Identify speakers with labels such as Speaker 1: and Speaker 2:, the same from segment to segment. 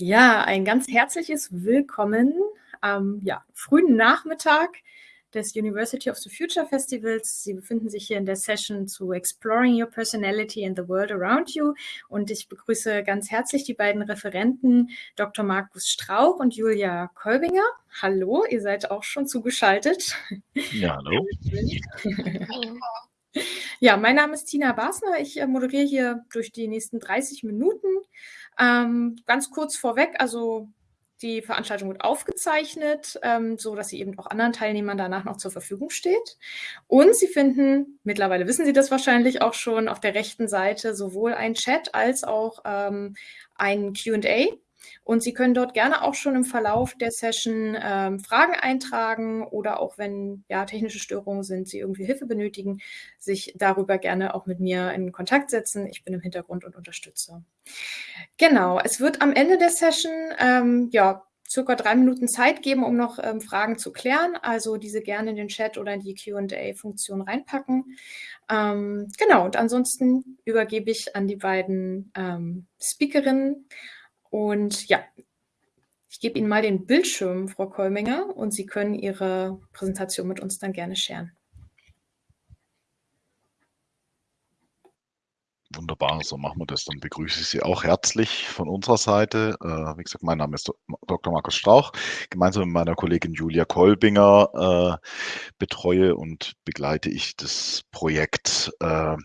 Speaker 1: Ja, ein ganz herzliches Willkommen am ja, frühen Nachmittag des University of the Future Festivals. Sie befinden sich hier in der Session zu Exploring Your Personality and the World Around You. Und ich begrüße ganz herzlich die beiden Referenten, Dr. Markus Strauch und Julia Kolbinger. Hallo, ihr seid auch schon zugeschaltet.
Speaker 2: Ja, hallo.
Speaker 1: Ja, mein Name ist Tina Basner. Ich äh, moderiere hier durch die nächsten 30 Minuten. Ähm, ganz kurz vorweg, also die Veranstaltung wird aufgezeichnet, ähm, so dass sie eben auch anderen Teilnehmern danach noch zur Verfügung steht. Und Sie finden, mittlerweile wissen Sie das wahrscheinlich auch schon, auf der rechten Seite sowohl ein Chat als auch ähm, ein Q&A und Sie können dort gerne auch schon im Verlauf der Session ähm, Fragen eintragen oder auch wenn ja, technische Störungen sind, Sie irgendwie Hilfe benötigen, sich darüber gerne auch mit mir in Kontakt setzen. Ich bin im Hintergrund und unterstütze. Genau, es wird am Ende der Session ähm, ja, circa drei Minuten Zeit geben, um noch ähm, Fragen zu klären. Also diese gerne in den Chat oder in die Q&A-Funktion reinpacken. Ähm, genau, und ansonsten übergebe ich an die beiden ähm, Speakerinnen. Und ja, ich gebe Ihnen mal den Bildschirm, Frau Kolminger, und Sie können Ihre Präsentation mit uns dann gerne scheren.
Speaker 2: Wunderbar, so machen wir das. Dann begrüße ich Sie auch herzlich von unserer Seite. Äh, wie gesagt, mein Name ist Dr. Markus Strauch. Gemeinsam mit meiner Kollegin Julia Kolbinger äh, betreue und begleite ich das Projekt äh,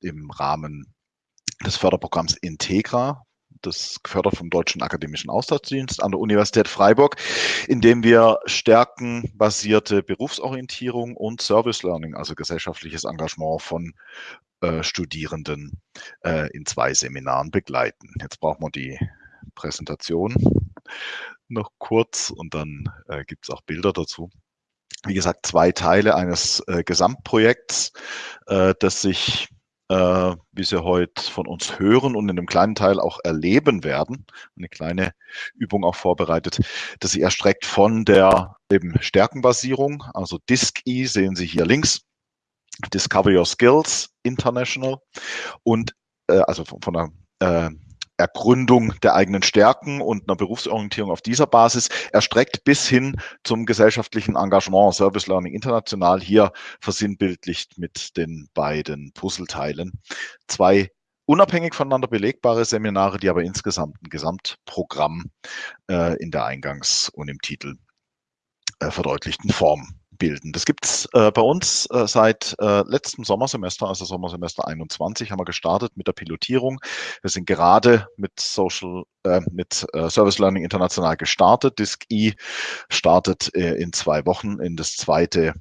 Speaker 2: im Rahmen des Förderprogramms Integra das gefördert vom Deutschen Akademischen Austauschdienst an der Universität Freiburg, in dem wir stärkenbasierte Berufsorientierung und Service Learning, also gesellschaftliches Engagement von äh, Studierenden äh, in zwei Seminaren begleiten. Jetzt brauchen wir die Präsentation noch kurz und dann äh, gibt es auch Bilder dazu wie gesagt, zwei Teile eines äh, Gesamtprojekts, äh, das sich äh, wie Sie heute von uns hören und in einem kleinen Teil auch erleben werden, eine kleine Übung auch vorbereitet, dass sie erstreckt von der eben Stärkenbasierung, also DISC-E sehen Sie hier links, Discover Your Skills International. Und äh, also von, von der äh, Ergründung der eigenen Stärken und einer Berufsorientierung auf dieser Basis erstreckt bis hin zum gesellschaftlichen Engagement Service Learning International hier versinnbildlicht mit den beiden Puzzleteilen. Zwei unabhängig voneinander belegbare Seminare, die aber insgesamt ein Gesamtprogramm äh, in der Eingangs- und im Titel äh, verdeutlichten Form bilden. Das gibt es äh, bei uns äh, seit äh, letztem Sommersemester, also Sommersemester 21, haben wir gestartet mit der Pilotierung. Wir sind gerade mit Social, äh, mit äh, Service Learning International gestartet. DISC-E startet äh, in zwei Wochen in das zweite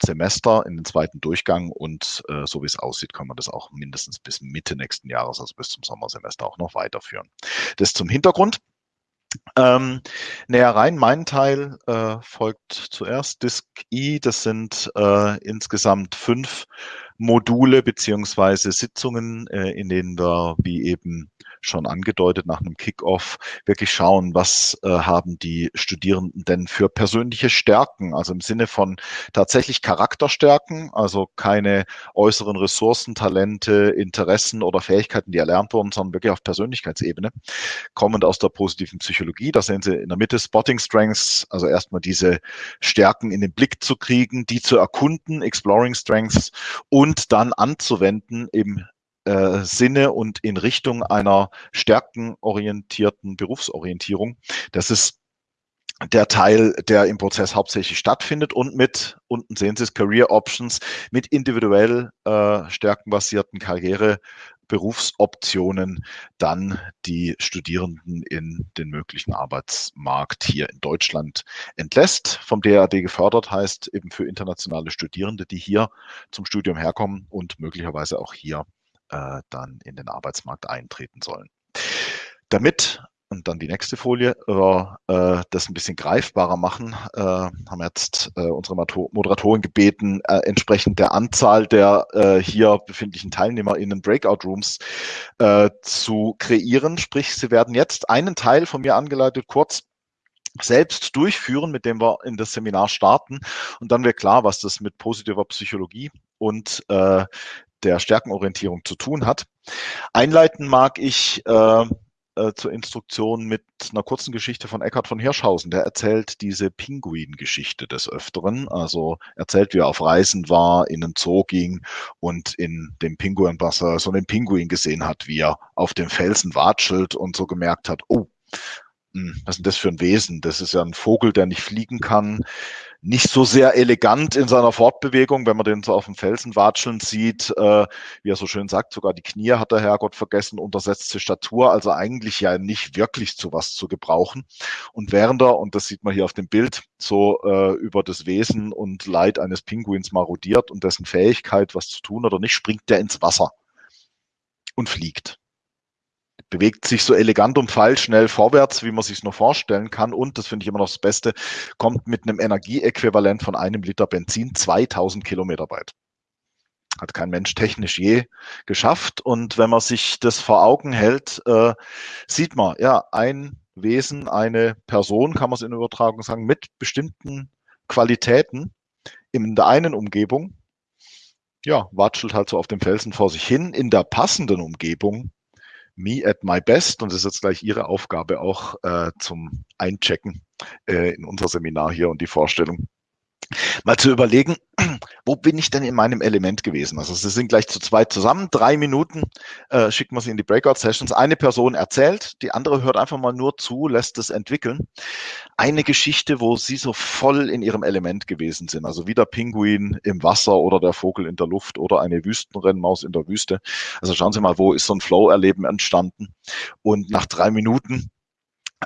Speaker 2: Semester in den zweiten Durchgang und so wie es aussieht, kann man das auch mindestens bis Mitte nächsten Jahres, also bis zum Sommersemester auch noch weiterführen. Das zum Hintergrund. Ähm, näher rein, mein Teil äh, folgt zuerst Disk I. Das sind äh, insgesamt fünf Module beziehungsweise Sitzungen, äh, in denen wir, wie eben schon angedeutet, nach einem Kickoff wirklich schauen, was äh, haben die Studierenden denn für persönliche Stärken, also im Sinne von tatsächlich Charakterstärken, also keine äußeren Ressourcen, Talente, Interessen oder Fähigkeiten, die erlernt wurden, sondern wirklich auf Persönlichkeitsebene, kommend aus der positiven Psychologie. Da sehen Sie in der Mitte Spotting Strengths, also erstmal diese Stärken in den Blick zu kriegen, die zu erkunden, Exploring Strengths und dann anzuwenden im äh, Sinne und in Richtung einer stärkenorientierten Berufsorientierung. Das ist der Teil, der im Prozess hauptsächlich stattfindet und mit, unten sehen Sie es, Career Options, mit individuell äh, stärkenbasierten Karriere Berufsoptionen dann die Studierenden in den möglichen Arbeitsmarkt hier in Deutschland entlässt. Vom DAD gefördert heißt eben für internationale Studierende, die hier zum Studium herkommen und möglicherweise auch hier äh, dann in den Arbeitsmarkt eintreten sollen. Damit und dann die nächste Folie, äh, das ein bisschen greifbarer machen, äh, haben jetzt äh, unsere Moderatoren gebeten, äh, entsprechend der Anzahl der äh, hier befindlichen Teilnehmer in den Breakout Rooms äh, zu kreieren. Sprich, sie werden jetzt einen Teil von mir angeleitet, kurz selbst durchführen, mit dem wir in das Seminar starten. Und dann wird klar, was das mit positiver Psychologie und äh, der Stärkenorientierung zu tun hat. Einleiten mag ich äh, äh, zur Instruktion mit einer kurzen Geschichte von Eckhard von Hirschhausen. Der erzählt diese Pinguin-Geschichte des Öfteren. Also erzählt, wie er auf Reisen war, in den Zoo ging und in dem Pinguinwasser so einen Pinguin gesehen hat, wie er auf dem Felsen watschelt und so gemerkt hat, oh, was ist denn das für ein Wesen? Das ist ja ein Vogel, der nicht fliegen kann, nicht so sehr elegant in seiner Fortbewegung, wenn man den so auf dem Felsen watscheln sieht, äh, wie er so schön sagt, sogar die Knie hat der Herrgott vergessen, untersetzte Statur, also eigentlich ja nicht wirklich zu was zu gebrauchen. Und während er, und das sieht man hier auf dem Bild, so äh, über das Wesen und Leid eines Pinguins marodiert und dessen Fähigkeit, was zu tun oder nicht, springt der ins Wasser und fliegt bewegt sich so elegant und schnell vorwärts, wie man sich nur vorstellen kann. Und, das finde ich immer noch das Beste, kommt mit einem Energieäquivalent von einem Liter Benzin 2000 Kilometer weit. Hat kein Mensch technisch je geschafft. Und wenn man sich das vor Augen hält, äh, sieht man, ja, ein Wesen, eine Person, kann man es in Übertragung sagen, mit bestimmten Qualitäten in der einen Umgebung, ja, watschelt halt so auf dem Felsen vor sich hin. In der passenden Umgebung Me at My Best und das ist jetzt gleich Ihre Aufgabe auch äh, zum Einchecken äh, in unser Seminar hier und die Vorstellung. Mal zu überlegen, wo bin ich denn in meinem Element gewesen? Also Sie sind gleich zu zweit zusammen, drei Minuten äh, schicken wir Sie in die Breakout-Sessions. Eine Person erzählt, die andere hört einfach mal nur zu, lässt es entwickeln. Eine Geschichte, wo Sie so voll in Ihrem Element gewesen sind. Also wie der Pinguin im Wasser oder der Vogel in der Luft oder eine Wüstenrennmaus in der Wüste. Also schauen Sie mal, wo ist so ein Flow-Erleben entstanden? Und nach drei Minuten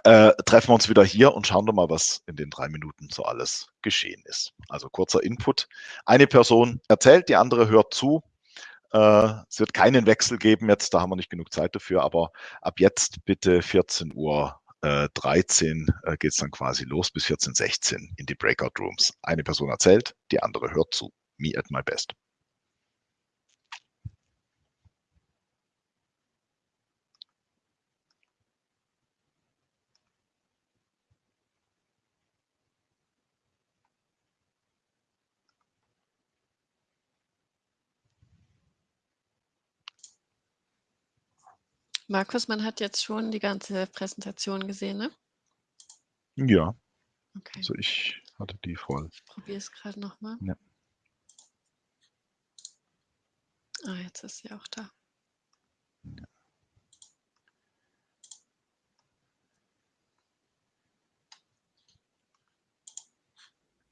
Speaker 2: äh, treffen wir uns wieder hier und schauen doch mal, was in den drei Minuten so alles geschehen ist. Also kurzer Input. Eine Person erzählt, die andere hört zu. Äh, es wird keinen Wechsel geben jetzt, da haben wir nicht genug Zeit dafür, aber ab jetzt bitte 14 Uhr äh, 13 äh, geht es dann quasi los bis 14.16 in die Breakout Rooms. Eine Person erzählt, die andere hört zu. Me at my best.
Speaker 3: Markus, man hat jetzt schon die ganze Präsentation gesehen, ne?
Speaker 2: Ja. Okay. Also ich hatte die voll.
Speaker 3: Ich probiere es gerade nochmal.
Speaker 2: Ja.
Speaker 3: Ah, jetzt ist sie auch da. Ja.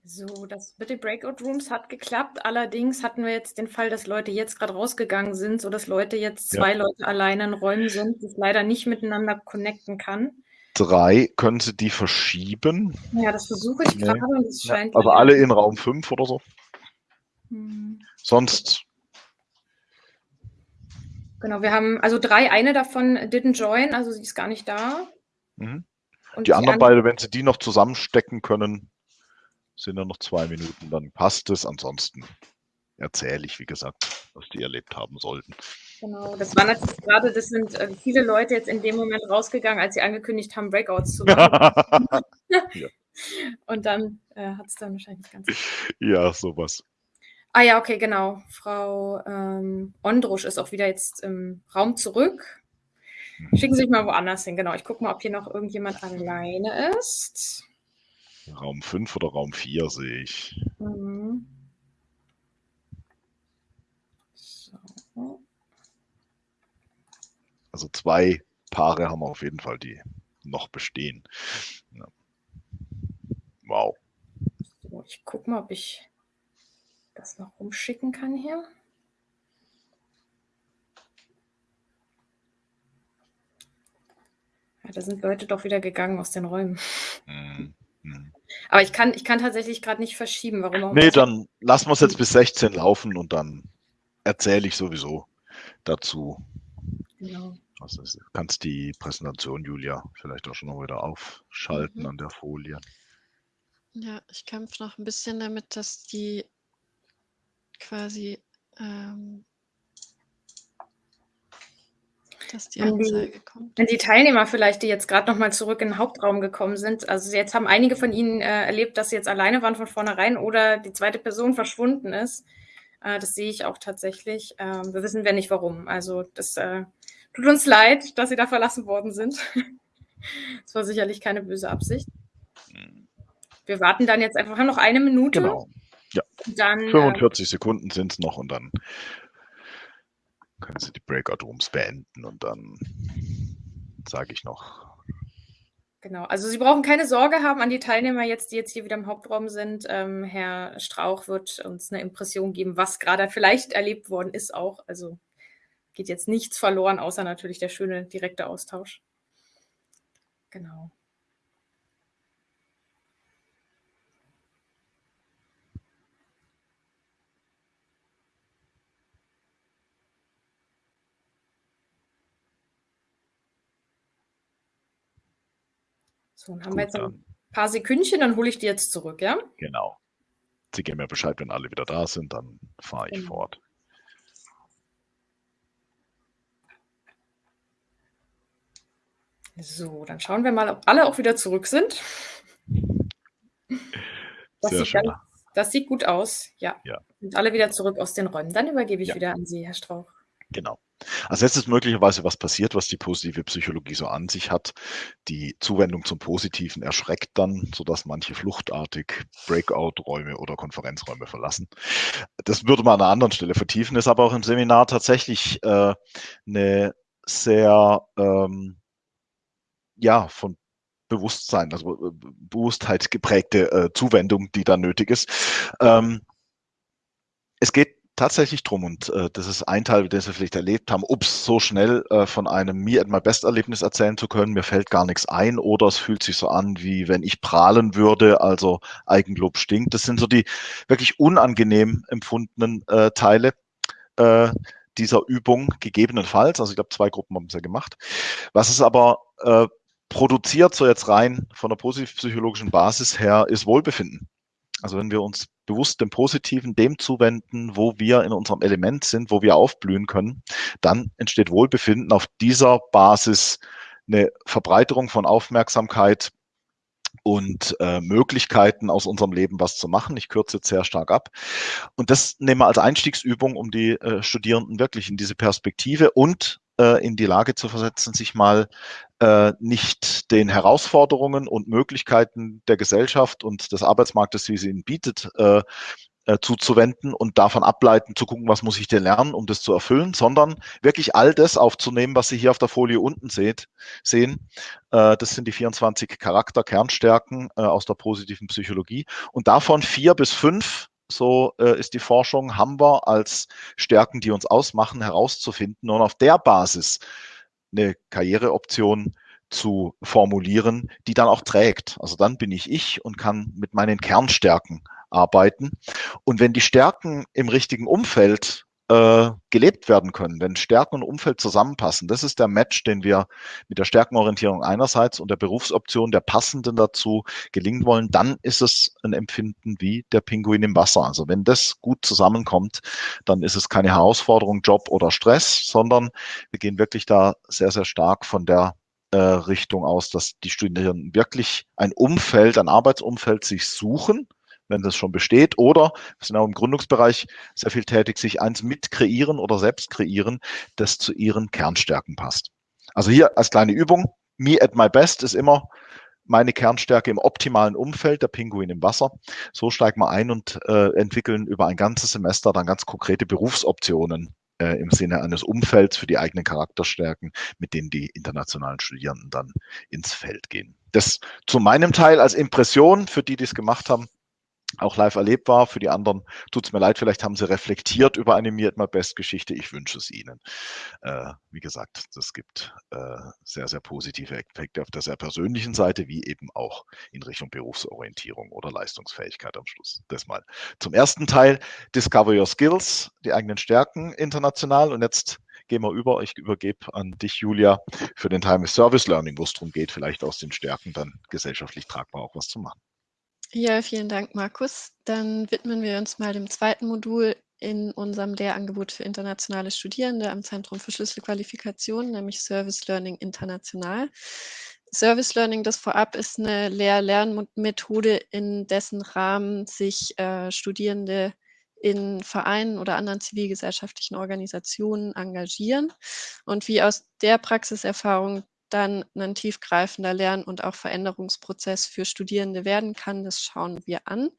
Speaker 1: So, das mit den Breakout Rooms hat geklappt. Allerdings hatten wir jetzt den Fall, dass Leute jetzt gerade rausgegangen sind, sodass Leute jetzt zwei ja. Leute alleine in Räumen sind, die leider nicht miteinander connecten kann.
Speaker 2: Drei, können Sie die verschieben?
Speaker 1: Ja, das versuche ich nee. gerade.
Speaker 2: Ja, also alle in Raum 5 oder so? Hm. Sonst.
Speaker 1: Genau, wir haben also drei, eine davon didn't join, also sie ist gar nicht da.
Speaker 2: Mhm. die, die anderen beide, wenn Sie die noch zusammenstecken können, sind ja noch zwei Minuten, dann passt es. Ansonsten erzähle ich, wie gesagt, was die erlebt haben sollten.
Speaker 1: Genau, das war natürlich gerade, das sind äh, viele Leute jetzt in dem Moment rausgegangen, als sie angekündigt haben, Breakouts zu machen. ja. Und dann äh, hat es dann wahrscheinlich ganz.
Speaker 2: Ja, sowas.
Speaker 1: Ah ja, okay, genau. Frau ähm, Ondrusch ist auch wieder jetzt im Raum zurück. Mhm. Schicken Sie sich mal woanders hin, genau. Ich gucke mal, ob hier noch irgendjemand alleine ist.
Speaker 2: Raum 5 oder Raum 4 sehe ich. Mhm. So. Also zwei Paare haben wir auf jeden Fall, die noch bestehen. Ja. Wow.
Speaker 1: So, ich gucke mal, ob ich das noch rumschicken kann hier. Ja, da sind Leute doch wieder gegangen aus den Räumen. Mhm. Aber ich kann, ich kann tatsächlich gerade nicht verschieben. Warum auch
Speaker 2: Nee, dann lassen wir es jetzt bis 16 laufen und dann erzähle ich sowieso dazu. Genau. Also du kannst die Präsentation, Julia, vielleicht auch schon noch wieder aufschalten mhm. an der Folie.
Speaker 3: Ja, ich kämpfe noch ein bisschen damit, dass die quasi ähm, dass die Anzeige
Speaker 1: die, kommt. Wenn die Teilnehmer vielleicht, die jetzt gerade noch mal zurück in den Hauptraum gekommen sind, also jetzt haben einige von ihnen äh, erlebt, dass sie jetzt alleine waren von vornherein oder die zweite Person verschwunden ist. Äh, das sehe ich auch tatsächlich. Ähm, wir wissen ja nicht warum. Also das äh, Tut uns leid, dass Sie da verlassen worden sind. Das war sicherlich keine böse Absicht. Wir warten dann jetzt einfach noch eine Minute.
Speaker 2: Genau. Ja.
Speaker 1: Dann,
Speaker 2: 45 äh, Sekunden sind es noch und dann können Sie die Breakout Rooms beenden und dann sage ich noch.
Speaker 1: Genau, also Sie brauchen keine Sorge haben an die Teilnehmer jetzt, die jetzt hier wieder im Hauptraum sind. Ähm, Herr Strauch wird uns eine Impression geben, was gerade vielleicht erlebt worden ist auch. Also geht jetzt nichts verloren, außer natürlich der schöne direkte Austausch. Genau. So, dann haben Gut, wir jetzt ein paar Sekündchen, dann hole ich die jetzt zurück, ja?
Speaker 2: Genau. Sie geben mir Bescheid, wenn alle wieder da sind, dann fahre ich genau. fort.
Speaker 1: So, dann schauen wir mal, ob alle auch wieder zurück sind. Das, Sehr sieht, schön. Ganz, das sieht gut aus. Ja. ja. Sind alle wieder zurück aus den Räumen. Dann übergebe ich ja. wieder an Sie, Herr Strauch.
Speaker 2: Genau. Als letztes möglicherweise was passiert, was die positive Psychologie so an sich hat. Die Zuwendung zum Positiven erschreckt dann, sodass manche fluchtartig Breakout-Räume oder Konferenzräume verlassen. Das würde man an einer anderen Stelle vertiefen, ist aber auch im Seminar tatsächlich äh, eine sehr ähm, ja, von Bewusstsein, also äh, Bewusstheit geprägte äh, Zuwendung, die da nötig ist. Ähm, es geht tatsächlich drum und äh, das ist ein Teil, den Sie vielleicht erlebt haben, es so schnell äh, von einem mir at my best Erlebnis erzählen zu können, mir fällt gar nichts ein oder es fühlt sich so an, wie wenn ich prahlen würde, also Eigenlob stinkt. Das sind so die wirklich unangenehm empfundenen äh, Teile. Äh, dieser Übung gegebenenfalls, also ich glaube, zwei Gruppen haben es ja gemacht. Was es aber äh, produziert, so jetzt rein von der positiv-psychologischen Basis her, ist Wohlbefinden. Also wenn wir uns bewusst dem Positiven, dem zuwenden, wo wir in unserem Element sind, wo wir aufblühen können, dann entsteht Wohlbefinden. Auf dieser Basis eine Verbreiterung von Aufmerksamkeit und äh, Möglichkeiten aus unserem Leben was zu machen. Ich kürze jetzt sehr stark ab. Und das nehmen wir als Einstiegsübung, um die äh, Studierenden wirklich in diese Perspektive und äh, in die Lage zu versetzen, sich mal äh, nicht den Herausforderungen und Möglichkeiten der Gesellschaft und des Arbeitsmarktes, wie sie ihn bietet, äh, äh, zuzuwenden und davon ableiten, zu gucken, was muss ich denn lernen, um das zu erfüllen, sondern wirklich all das aufzunehmen, was Sie hier auf der Folie unten seht, sehen. Äh, das sind die 24 Charakter, Kernstärken äh, aus der positiven Psychologie und davon vier bis fünf so äh, ist die Forschung, haben wir als Stärken, die uns ausmachen, herauszufinden und auf der Basis eine Karriereoption zu formulieren, die dann auch trägt. Also dann bin ich ich und kann mit meinen Kernstärken arbeiten. Und wenn die Stärken im richtigen Umfeld äh, gelebt werden können, wenn Stärken und Umfeld zusammenpassen. Das ist der Match, den wir mit der Stärkenorientierung einerseits und der Berufsoption der passenden dazu gelingen wollen. Dann ist es ein Empfinden wie der Pinguin im Wasser. Also wenn das gut zusammenkommt, dann ist es keine Herausforderung, Job oder Stress, sondern wir gehen wirklich da sehr, sehr stark von der äh, Richtung aus, dass die Studierenden wirklich ein Umfeld, ein Arbeitsumfeld sich suchen, wenn das schon besteht. Oder wir sind auch im Gründungsbereich sehr viel tätig, sich eins mit kreieren oder selbst kreieren, das zu ihren Kernstärken passt. Also hier als kleine Übung, me at my best ist immer meine Kernstärke im optimalen Umfeld, der Pinguin im Wasser. So steigen wir ein und äh, entwickeln über ein ganzes Semester dann ganz konkrete Berufsoptionen äh, im Sinne eines Umfelds für die eigenen Charakterstärken, mit denen die internationalen Studierenden dann ins Feld gehen. Das zu meinem Teil als Impression für die, die es gemacht haben auch live erlebt war. Für die anderen tut es mir leid, vielleicht haben sie reflektiert über Mir My Best Geschichte. Ich wünsche es ihnen. Äh, wie gesagt, das gibt äh, sehr, sehr positive Effekte auf der sehr persönlichen Seite, wie eben auch in Richtung Berufsorientierung oder Leistungsfähigkeit am Schluss. Das mal zum ersten Teil. Discover Your Skills, die eigenen Stärken international. Und jetzt gehen wir über. Ich übergebe an dich, Julia, für den Teil Service Learning, wo es darum geht, vielleicht aus den Stärken dann gesellschaftlich tragbar auch was zu machen.
Speaker 3: Ja, vielen Dank, Markus. Dann widmen wir uns mal dem zweiten Modul in unserem Lehrangebot für internationale Studierende am Zentrum für Schlüsselqualifikation, nämlich Service Learning International. Service Learning, das vorab ist eine Lehr-Lernmethode, in dessen Rahmen sich äh, Studierende in Vereinen oder anderen zivilgesellschaftlichen Organisationen engagieren und wie aus der Praxiserfahrung dann ein tiefgreifender Lern- und auch Veränderungsprozess für Studierende werden kann, das schauen wir an.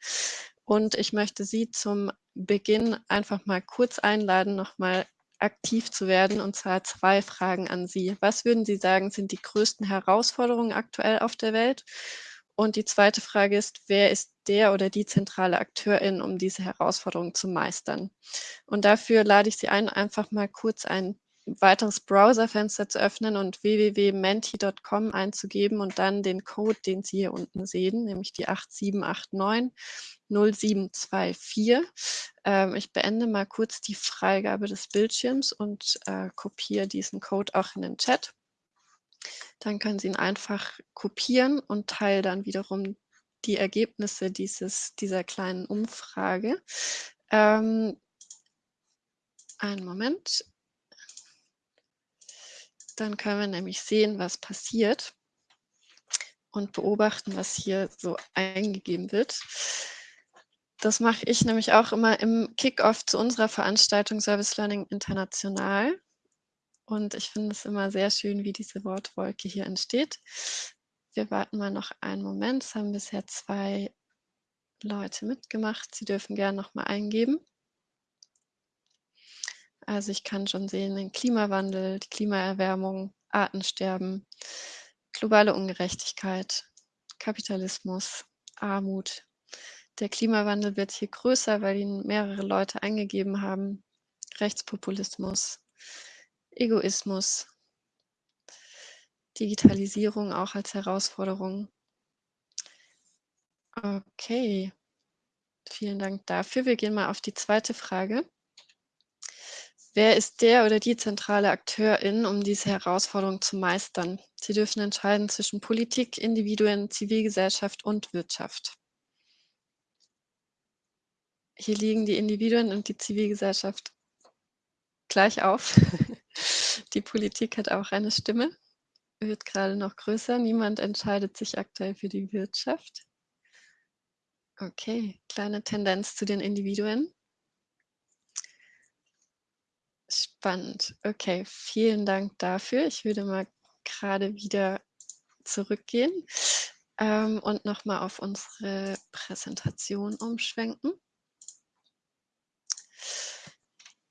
Speaker 3: Und ich möchte Sie zum Beginn einfach mal kurz einladen, nochmal aktiv zu werden, und zwar zwei Fragen an Sie. Was würden Sie sagen, sind die größten Herausforderungen aktuell auf der Welt? Und die zweite Frage ist, wer ist der oder die zentrale Akteurin, um diese Herausforderungen zu meistern? Und dafür lade ich Sie ein, einfach mal kurz ein weiteres Browserfenster zu öffnen und www.menti.com einzugeben und dann den Code, den Sie hier unten sehen, nämlich die 8789 0724. Ähm, ich beende mal kurz die Freigabe des Bildschirms und äh, kopiere diesen Code auch in den Chat. Dann können Sie ihn einfach kopieren und teile dann wiederum die Ergebnisse dieses, dieser kleinen Umfrage. Ähm, einen Moment. Dann können wir nämlich sehen, was passiert und beobachten, was hier so eingegeben wird. Das mache ich nämlich auch immer im Kickoff zu unserer Veranstaltung Service Learning International. Und ich finde es immer sehr schön, wie diese Wortwolke hier entsteht. Wir warten mal noch einen Moment. Es haben bisher zwei Leute mitgemacht. Sie dürfen gerne noch mal eingeben. Also ich kann schon sehen, den Klimawandel, die Klimaerwärmung, Artensterben, globale Ungerechtigkeit, Kapitalismus, Armut. Der Klimawandel wird hier größer, weil ihn mehrere Leute eingegeben haben. Rechtspopulismus, Egoismus, Digitalisierung auch als Herausforderung. Okay, vielen Dank dafür. Wir gehen mal auf die zweite Frage. Wer ist der oder die zentrale Akteurin, um diese Herausforderung zu meistern? Sie dürfen entscheiden zwischen Politik, Individuen, Zivilgesellschaft und Wirtschaft. Hier liegen die Individuen und die Zivilgesellschaft gleich auf. Die Politik hat auch eine Stimme, wird gerade noch größer. Niemand entscheidet sich aktuell für die Wirtschaft. Okay, kleine Tendenz zu den Individuen. Spannend. Okay, vielen Dank dafür. Ich würde mal gerade wieder zurückgehen ähm, und nochmal auf unsere Präsentation umschwenken.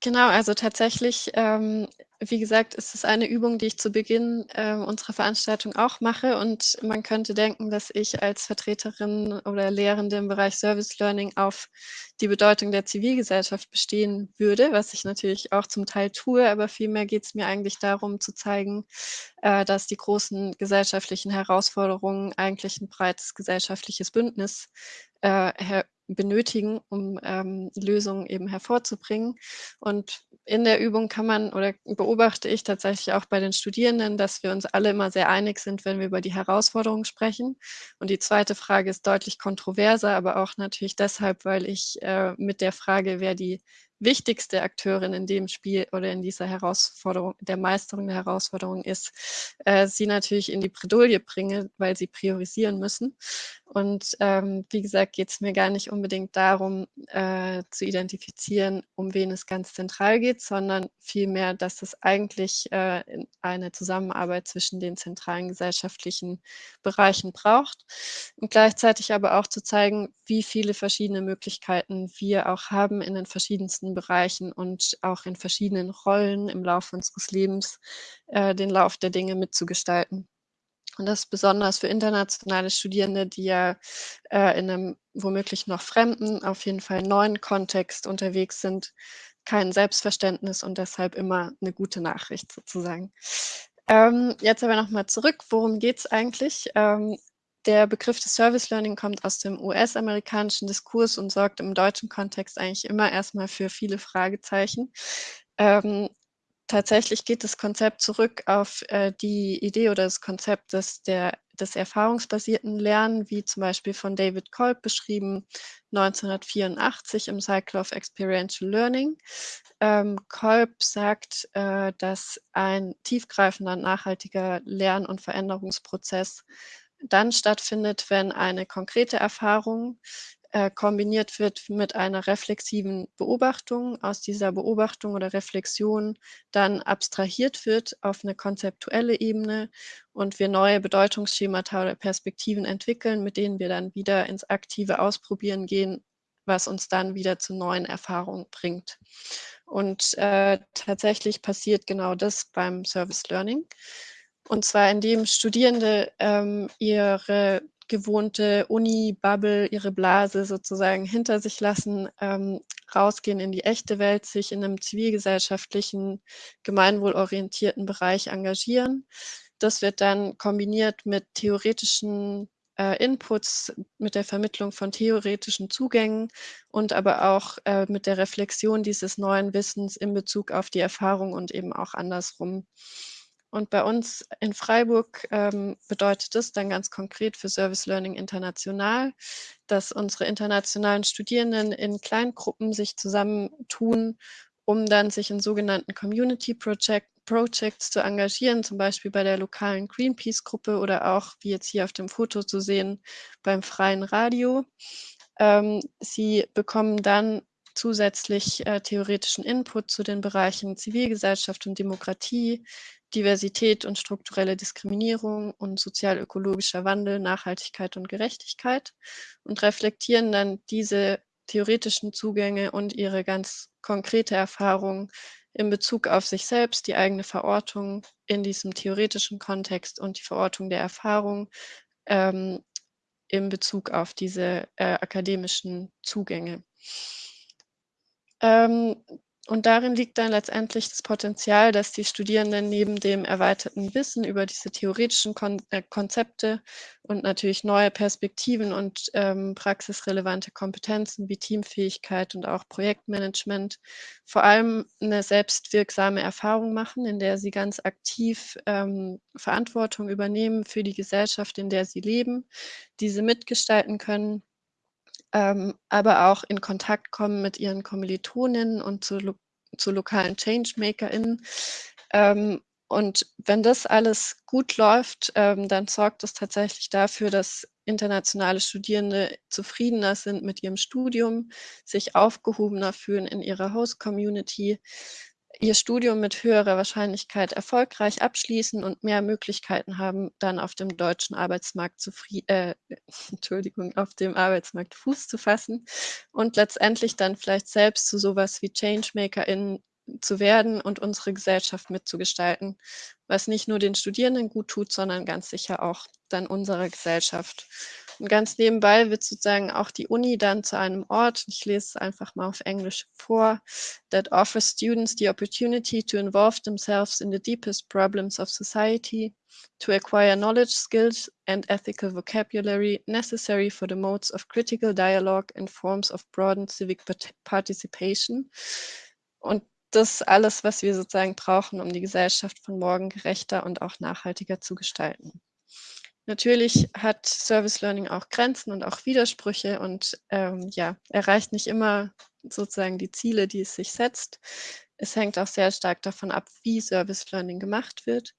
Speaker 3: Genau, also tatsächlich, ähm, wie gesagt, ist es eine Übung, die ich zu Beginn äh, unserer Veranstaltung auch mache. Und man könnte denken, dass ich als Vertreterin oder Lehrende im Bereich Service Learning auf die Bedeutung der Zivilgesellschaft bestehen würde, was ich natürlich auch zum Teil tue. Aber vielmehr geht es mir eigentlich darum zu zeigen, äh, dass die großen gesellschaftlichen Herausforderungen eigentlich ein breites gesellschaftliches Bündnis äh, benötigen, um ähm, Lösungen eben hervorzubringen. Und in der Übung kann man oder beobachte ich tatsächlich auch bei den Studierenden, dass wir uns alle immer sehr einig sind, wenn wir über die Herausforderungen sprechen. Und die zweite Frage ist deutlich kontroverser, aber auch natürlich deshalb, weil ich äh, mit der Frage, wer die wichtigste Akteurin in dem Spiel oder in dieser Herausforderung, der Meisterung der Herausforderung ist, äh, sie natürlich in die Bredouille bringe, weil sie priorisieren müssen. Und ähm, wie gesagt, geht es mir gar nicht unbedingt darum, äh, zu identifizieren, um wen es ganz zentral geht, sondern vielmehr, dass es eigentlich äh, eine Zusammenarbeit zwischen den zentralen gesellschaftlichen Bereichen braucht und gleichzeitig aber auch zu zeigen, wie viele verschiedene Möglichkeiten wir auch haben in den verschiedensten Bereichen und auch in verschiedenen Rollen im Laufe unseres Lebens äh, den Lauf der Dinge mitzugestalten. Und das ist besonders für internationale Studierende, die ja äh, in einem womöglich noch fremden, auf jeden Fall neuen Kontext unterwegs sind, kein Selbstverständnis und deshalb immer eine gute Nachricht sozusagen. Ähm, jetzt aber nochmal zurück, worum geht es eigentlich? Ähm, der Begriff des Service Learning kommt aus dem US-amerikanischen Diskurs und sorgt im deutschen Kontext eigentlich immer erstmal für viele Fragezeichen. Ähm, tatsächlich geht das Konzept zurück auf äh, die Idee oder das Konzept des, der, des erfahrungsbasierten Lernen, wie zum Beispiel von David Kolb beschrieben, 1984 im Cycle of Experiential Learning. Ähm, Kolb sagt, äh, dass ein tiefgreifender, nachhaltiger Lern- und Veränderungsprozess dann stattfindet, wenn eine konkrete Erfahrung äh, kombiniert wird mit einer reflexiven Beobachtung, aus dieser Beobachtung oder Reflexion dann abstrahiert wird auf eine konzeptuelle Ebene und wir neue Bedeutungsschemata oder Perspektiven entwickeln, mit denen wir dann wieder ins aktive Ausprobieren gehen, was uns dann wieder zu neuen Erfahrungen bringt. Und äh, tatsächlich passiert genau das beim Service Learning. Und zwar indem Studierende ähm, ihre gewohnte Uni-Bubble, ihre Blase sozusagen hinter sich lassen, ähm, rausgehen in die echte Welt, sich in einem zivilgesellschaftlichen, gemeinwohlorientierten Bereich engagieren. Das wird dann kombiniert mit theoretischen äh, Inputs, mit der Vermittlung von theoretischen Zugängen und aber auch äh, mit der Reflexion dieses neuen Wissens in Bezug auf die Erfahrung und eben auch andersrum. Und bei uns in Freiburg ähm, bedeutet das dann ganz konkret für Service Learning International, dass unsere internationalen Studierenden in Kleingruppen sich zusammentun, um dann sich in sogenannten Community Project, Projects zu engagieren, zum Beispiel bei der lokalen Greenpeace-Gruppe oder auch, wie jetzt hier auf dem Foto zu sehen, beim freien Radio. Ähm, sie bekommen dann zusätzlich äh, theoretischen Input zu den Bereichen Zivilgesellschaft und Demokratie, Diversität und strukturelle Diskriminierung und sozial-ökologischer Wandel, Nachhaltigkeit und Gerechtigkeit und reflektieren dann diese theoretischen Zugänge und ihre ganz konkrete Erfahrung in Bezug auf sich selbst, die eigene Verortung in diesem theoretischen Kontext und die Verortung der Erfahrung ähm, in Bezug auf diese äh, akademischen Zugänge. Ähm, und darin liegt dann letztendlich das Potenzial, dass die Studierenden neben dem erweiterten Wissen über diese theoretischen Kon äh, Konzepte und natürlich neue Perspektiven und ähm, praxisrelevante Kompetenzen wie Teamfähigkeit und auch Projektmanagement vor allem eine selbstwirksame Erfahrung machen, in der sie ganz aktiv ähm, Verantwortung übernehmen für die Gesellschaft, in der sie leben, diese mitgestalten können ähm, aber auch in Kontakt kommen mit ihren Kommilitoninnen und zu, lo zu lokalen ChangemakerInnen. Ähm, und wenn das alles gut läuft, ähm, dann sorgt es tatsächlich dafür, dass internationale Studierende zufriedener sind mit ihrem Studium, sich aufgehobener fühlen in ihrer Host-Community, ihr Studium mit höherer Wahrscheinlichkeit erfolgreich abschließen und mehr Möglichkeiten haben, dann auf dem deutschen Arbeitsmarkt zu äh, Entschuldigung, auf dem Arbeitsmarkt Fuß zu fassen und letztendlich dann vielleicht selbst zu sowas wie ChangemakerInnen zu werden und unsere Gesellschaft mitzugestalten, was nicht nur den Studierenden gut tut, sondern ganz sicher auch dann unserer Gesellschaft. Und ganz nebenbei wird sozusagen auch die Uni dann zu einem Ort, ich lese es einfach mal auf Englisch vor, that offers students the opportunity to involve themselves in the deepest problems of society, to acquire knowledge, skills and ethical vocabulary necessary for the modes of critical dialogue and forms of broadened civic participation. Und das alles, was wir sozusagen brauchen, um die Gesellschaft von morgen gerechter und auch nachhaltiger zu gestalten. Natürlich hat Service Learning auch Grenzen und auch Widersprüche und ähm, ja, erreicht nicht immer sozusagen die Ziele, die es sich setzt. Es hängt auch sehr stark davon ab, wie Service Learning gemacht wird.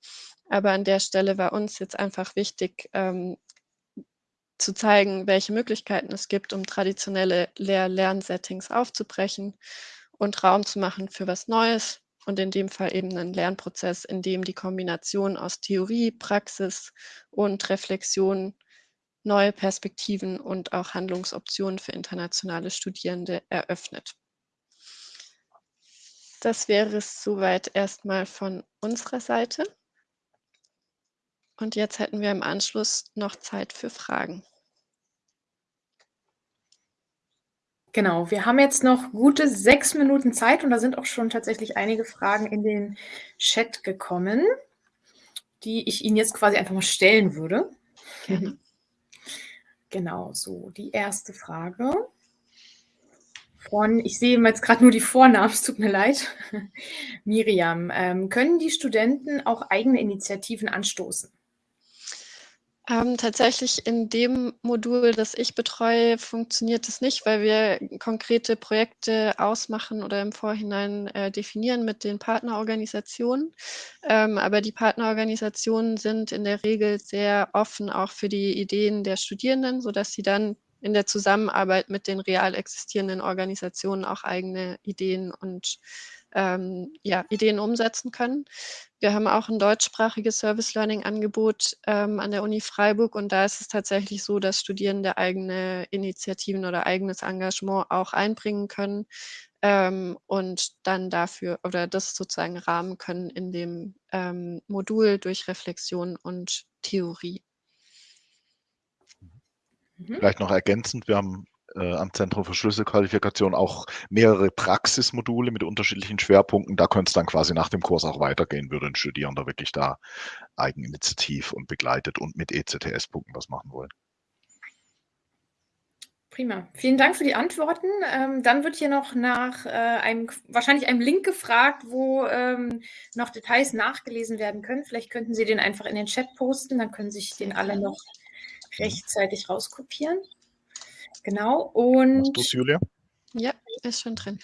Speaker 3: Aber an der Stelle war uns jetzt einfach wichtig, ähm, zu zeigen, welche Möglichkeiten es gibt, um traditionelle Lehr-Lernsettings aufzubrechen und Raum zu machen für was Neues, und in dem Fall eben einen Lernprozess, in dem die Kombination aus Theorie, Praxis und Reflexion neue Perspektiven und auch Handlungsoptionen für internationale Studierende eröffnet. Das wäre es soweit erstmal von unserer Seite. Und jetzt hätten wir im Anschluss noch Zeit für Fragen.
Speaker 1: Genau, wir haben jetzt noch gute sechs Minuten Zeit und da sind auch schon tatsächlich einige Fragen in den Chat gekommen, die ich Ihnen jetzt quasi einfach mal stellen würde. Genau, so die erste Frage von, ich sehe jetzt gerade nur die Vornamen, es tut mir leid, Miriam. Ähm, können die Studenten auch eigene Initiativen anstoßen?
Speaker 3: Ähm, tatsächlich in dem Modul, das ich betreue, funktioniert es nicht, weil wir konkrete Projekte ausmachen oder im Vorhinein äh, definieren mit den Partnerorganisationen. Ähm, aber die Partnerorganisationen sind in der Regel sehr offen auch für die Ideen der Studierenden, sodass sie dann in der Zusammenarbeit mit den real existierenden Organisationen auch eigene Ideen und ähm, ja, Ideen umsetzen können. Wir haben auch ein deutschsprachiges Service Learning Angebot ähm, an der Uni Freiburg und da ist es tatsächlich so, dass Studierende eigene Initiativen oder eigenes Engagement auch einbringen können ähm, und dann dafür oder das sozusagen rahmen können in dem ähm, Modul durch Reflexion und Theorie.
Speaker 2: Mhm. Vielleicht noch ergänzend, wir haben äh, am Zentrum für Schlüsselqualifikation auch mehrere Praxismodule mit unterschiedlichen Schwerpunkten. Da könnte es dann quasi nach dem Kurs auch weitergehen, würde ein Studierender wirklich da eigeninitiativ und begleitet und mit ECTS-Punkten was machen wollen.
Speaker 1: Prima. Vielen Dank für die Antworten. Ähm, dann wird hier noch nach äh, einem, wahrscheinlich einem Link gefragt, wo ähm, noch Details nachgelesen werden können. Vielleicht könnten Sie den einfach in den Chat posten, dann können sich den alle noch rechtzeitig rauskopieren. Genau. Und. Hast
Speaker 2: du's, Julia?
Speaker 3: Ja, ist schon drin.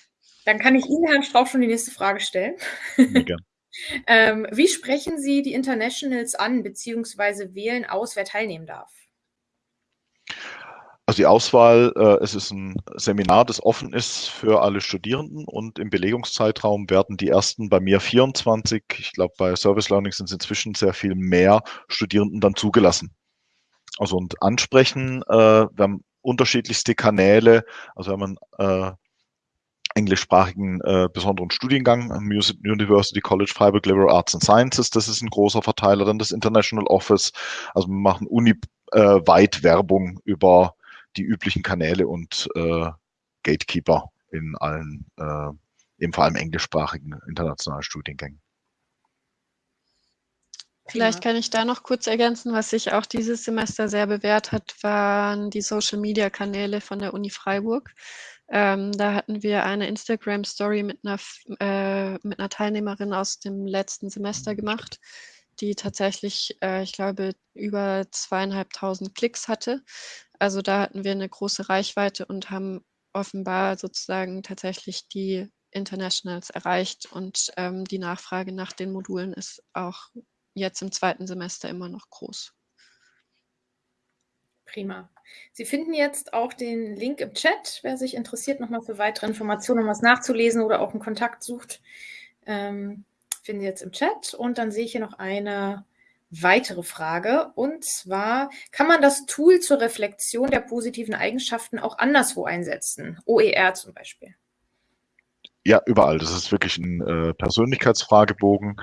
Speaker 1: Dann kann ich Ihnen, Herrn Strauch, schon die nächste Frage stellen. Ja, ähm, wie sprechen Sie die Internationals an, beziehungsweise wählen aus, wer teilnehmen darf?
Speaker 2: Also die Auswahl, äh, es ist ein Seminar, das offen ist für alle Studierenden und im Belegungszeitraum werden die ersten bei mir 24, ich glaube bei Service Learning sind es inzwischen sehr viel mehr Studierenden dann zugelassen. Also und ansprechen, äh, wir haben unterschiedlichste Kanäle. Also wenn man äh, englischsprachigen äh, besonderen Studiengang am University College Freiburg Liberal Arts and Sciences, das ist ein großer Verteiler, dann das International Office. Also wir machen uni-weit äh, Werbung über die üblichen Kanäle und äh, Gatekeeper in allen, äh, eben vor allem englischsprachigen internationalen Studiengängen.
Speaker 3: Vielleicht kann ich da noch kurz ergänzen, was sich auch dieses Semester sehr bewährt hat, waren die Social-Media-Kanäle von der Uni Freiburg. Ähm, da hatten wir eine Instagram-Story mit einer, äh, mit einer Teilnehmerin aus dem letzten Semester gemacht, die tatsächlich, äh, ich glaube, über zweieinhalbtausend Klicks hatte. Also da hatten wir eine große Reichweite und haben offenbar sozusagen tatsächlich die Internationals erreicht und ähm, die Nachfrage nach den Modulen ist auch jetzt im zweiten Semester immer noch groß.
Speaker 1: Prima. Sie finden jetzt auch den Link im Chat, wer sich interessiert, nochmal für weitere Informationen, um was nachzulesen oder auch einen Kontakt sucht, ähm, finden Sie jetzt im Chat. Und dann sehe ich hier noch eine weitere Frage. Und zwar, kann man das Tool zur Reflexion der positiven Eigenschaften auch anderswo einsetzen? OER zum Beispiel.
Speaker 2: Ja, überall. Das ist wirklich ein äh, Persönlichkeitsfragebogen.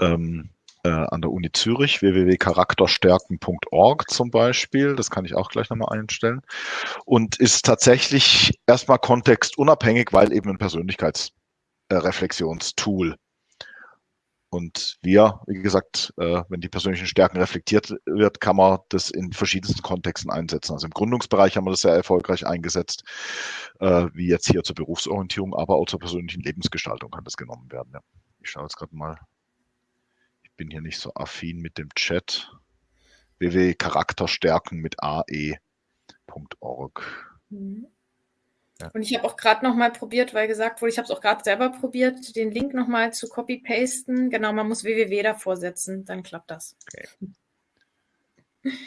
Speaker 2: Ähm, äh, an der Uni Zürich, www.charakterstärken.org zum Beispiel. Das kann ich auch gleich nochmal einstellen. Und ist tatsächlich erstmal kontextunabhängig, weil eben ein Persönlichkeitsreflexionstool. Und wir, wie gesagt, äh, wenn die persönlichen Stärken reflektiert wird, kann man das in verschiedensten Kontexten einsetzen. Also im Gründungsbereich haben wir das sehr erfolgreich eingesetzt, äh, wie jetzt hier zur Berufsorientierung, aber auch zur persönlichen Lebensgestaltung kann das genommen werden. Ich schaue jetzt gerade mal bin hier nicht so affin mit dem Chat. www.charakterstärken mit ae.org.
Speaker 1: Mhm. Ja. Und ich habe auch gerade noch mal probiert, weil gesagt wurde, ich habe es auch gerade selber probiert, den Link noch mal zu copy-pasten. Genau, man muss www davor setzen, dann klappt das. Okay.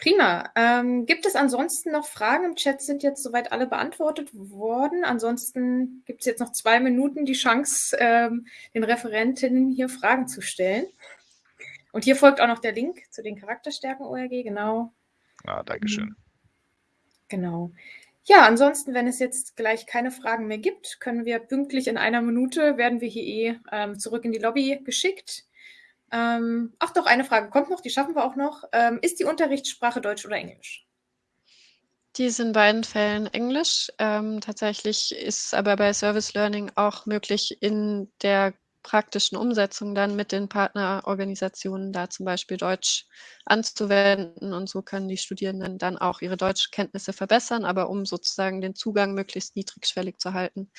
Speaker 1: Prima. Ähm, gibt es ansonsten noch Fragen im Chat? Sind jetzt soweit alle beantwortet worden. Ansonsten gibt es jetzt noch zwei Minuten die Chance, ähm, den Referentinnen hier Fragen zu stellen. Und hier folgt auch noch der Link zu den Charakterstärken ORG, genau.
Speaker 2: Ah, Dankeschön. Mhm.
Speaker 1: Genau. Ja, ansonsten, wenn es jetzt gleich keine Fragen mehr gibt, können wir pünktlich in einer Minute, werden wir hier eh ähm, zurück in die Lobby geschickt. Ähm, ach doch, eine Frage kommt noch, die schaffen wir auch noch. Ähm, ist die Unterrichtssprache Deutsch oder Englisch?
Speaker 3: Die ist in beiden Fällen Englisch. Ähm, tatsächlich ist aber bei Service Learning auch möglich, in der praktischen Umsetzung dann mit den Partnerorganisationen da zum Beispiel Deutsch anzuwenden. Und so können die Studierenden dann auch ihre Deutschkenntnisse verbessern. Aber um sozusagen den Zugang möglichst niedrigschwellig zu halten,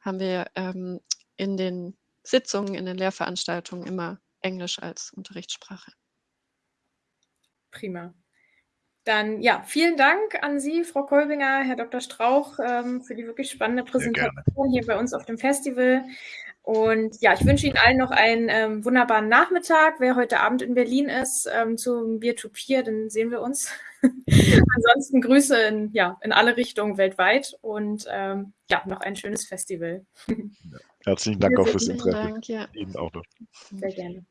Speaker 3: haben wir ähm, in den Sitzungen, in den Lehrveranstaltungen immer Englisch als Unterrichtssprache.
Speaker 1: Prima. Dann ja, vielen Dank an Sie, Frau Kolbinger, Herr Dr. Strauch, ähm, für die wirklich spannende Präsentation hier bei uns auf dem Festival. Und ja, ich wünsche Ihnen allen noch einen ähm, wunderbaren Nachmittag. Wer heute Abend in Berlin ist, ähm, zum Beer to Peer, dann sehen wir uns. Ansonsten Grüße in, ja, in alle Richtungen weltweit und ähm, ja, noch ein schönes Festival.
Speaker 2: Herzlichen Dank auch fürs Interesse.
Speaker 3: Dank, ja.
Speaker 2: Ihnen auch noch.
Speaker 1: Sehr gerne.